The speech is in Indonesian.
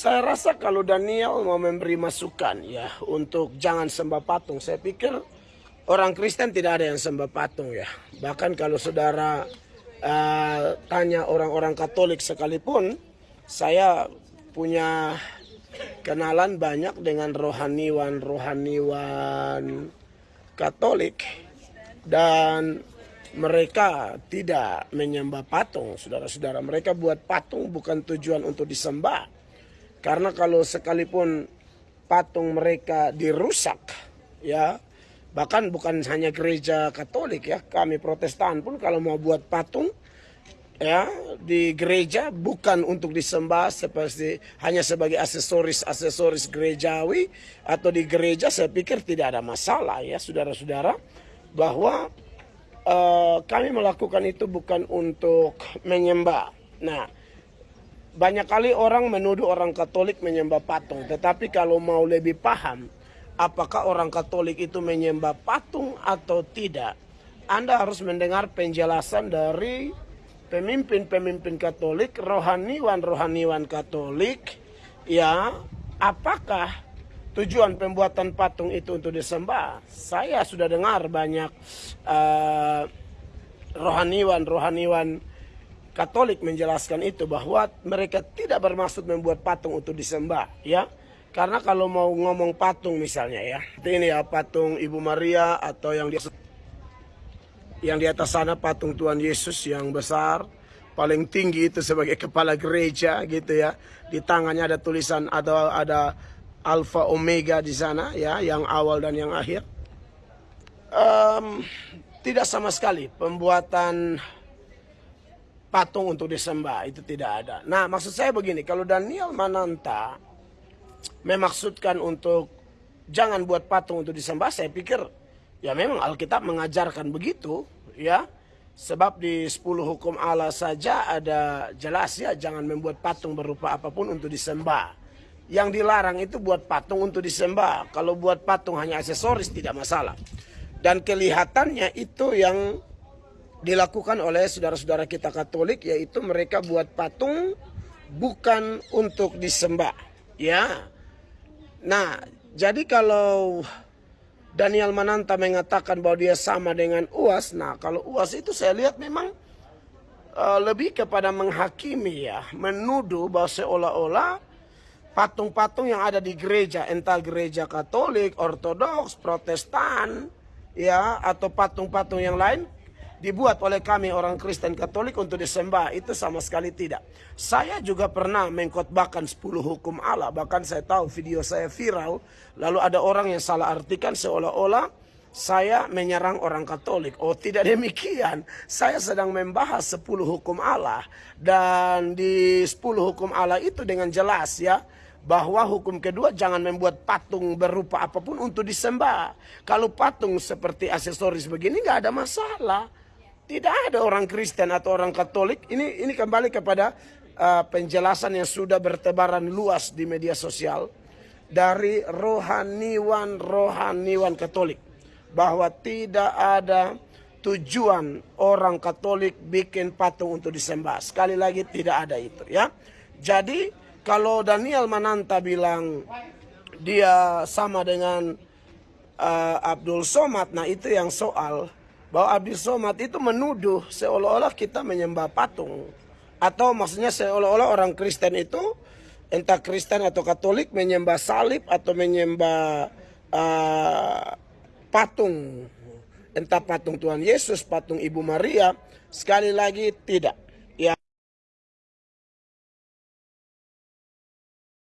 Saya rasa kalau Daniel mau memberi masukan ya untuk jangan sembah patung, saya pikir orang Kristen tidak ada yang sembah patung ya. Bahkan kalau saudara uh, tanya orang-orang Katolik sekalipun, saya punya kenalan banyak dengan rohaniwan-rohaniwan Katolik dan mereka tidak menyembah patung, saudara-saudara. Mereka buat patung bukan tujuan untuk disembah karena kalau sekalipun patung mereka dirusak, ya, bahkan bukan hanya gereja Katolik ya, kami Protestan pun kalau mau buat patung ya di gereja bukan untuk disembah seperti hanya sebagai aksesoris-aksesoris gerejawi atau di gereja saya pikir tidak ada masalah ya saudara-saudara bahwa uh, kami melakukan itu bukan untuk menyembah. Nah, banyak kali orang menuduh orang Katolik menyembah patung, tetapi kalau mau lebih paham apakah orang Katolik itu menyembah patung atau tidak, Anda harus mendengar penjelasan dari pemimpin-pemimpin Katolik, rohaniwan-rohaniwan Katolik, ya, apakah tujuan pembuatan patung itu untuk disembah? Saya sudah dengar banyak uh, rohaniwan-rohaniwan Katolik menjelaskan itu bahwa mereka tidak bermaksud membuat patung untuk disembah, ya. Karena kalau mau ngomong patung misalnya ya, ini ya patung Ibu Maria atau yang di yang di atas sana patung Tuhan Yesus yang besar, paling tinggi itu sebagai kepala gereja gitu ya. Di tangannya ada tulisan ada ada Alfa Omega di sana ya, yang awal dan yang akhir. Um, tidak sama sekali pembuatan patung untuk disembah itu tidak ada. Nah maksud saya begini, kalau Daniel Mananta memaksudkan untuk jangan buat patung untuk disembah, saya pikir ya memang Alkitab mengajarkan begitu ya. Sebab di 10 hukum Allah saja ada jelas ya jangan membuat patung berupa apa pun untuk disembah. Yang dilarang itu buat patung untuk disembah. Kalau buat patung hanya aksesoris tidak masalah. Dan kelihatannya itu yang dilakukan oleh saudara-saudara kita Katolik yaitu mereka buat patung bukan untuk disembah ya. Nah jadi kalau Daniel Mananta mengatakan bahwa dia sama dengan UAS nah kalau UAS itu saya lihat memang uh, lebih kepada menghakimi ya menuduh bahwa seolah-olah patung-patung yang ada di gereja entah gereja Katolik Ortodoks Protestan ya atau patung-patung yang lain dibuat oleh kami orang Kristen Katolik untuk disembah itu sama sekali tidak. Saya juga pernah mengkotbahkan 10 hukum Allah, bahkan saya tahu video saya viral, lalu ada orang yang salah artikan seolah-olah saya menyerang orang Katolik. Oh tidak demikian, saya sedang membahas 10 hukum Allah dan di 10 hukum Allah itu dengan jelas ya bahwa hukum kedua jangan membuat patung berupa apa pun untuk disembah. Kalau patung seperti aksesoris begini nggak ada masalah. Tidak ada orang Kristen atau orang Katolik. Ini ini kembali kepada uh, penjelasan yang sudah bertebaran luas di media sosial dari rohaniwan-rohaniwan Katolik bahwa tidak ada tujuan orang Katolik bikin patung untuk disembah. Sekali lagi tidak ada itu ya. Jadi kalau Daniel Mananta bilang dia sama dengan uh, Abdul Somad, nah itu yang soal bahwa Abdi Somad itu menuduh seolah-olah kita menyembah patung. Atau maksudnya seolah-olah orang Kristen itu entah Kristen atau Katolik menyembah salib atau menyembah uh, patung. Entah patung Tuhan Yesus, patung Ibu Maria. Sekali lagi tidak.